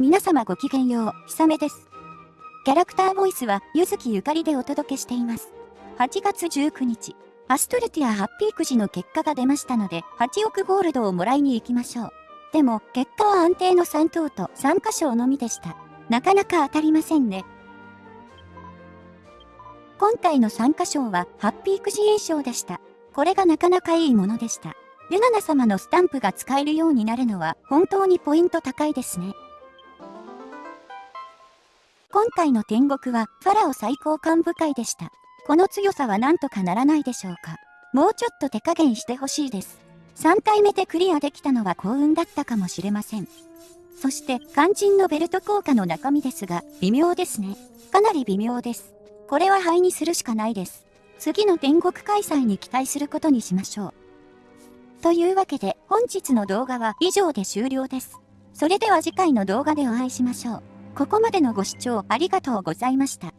皆様ごきげんよう、ひさめです。キャラクターボイスは、ゆずきゆかりでお届けしています。8月19日、アストルティアハッピーくじの結果が出ましたので、8億ゴールドをもらいに行きましょう。でも、結果は安定の3等と3箇所のみでした。なかなか当たりませんね。今回の参加賞は、ハッピーくじ栄賞でした。これがなかなかいいものでした。ルナナ様のスタンプが使えるようになるのは、本当にポイント高いですね。今回の天国は、ファラオ最高幹部会でした。この強さはなんとかならないでしょうか。もうちょっと手加減してほしいです。3回目でクリアできたのは幸運だったかもしれません。そして、肝心のベルト効果の中身ですが、微妙ですね。かなり微妙です。これは灰にするしかないです。次の天国開催に期待することにしましょう。というわけで本日の動画は以上で終了です。それでは次回の動画でお会いしましょう。ここまでのご視聴ありがとうございました。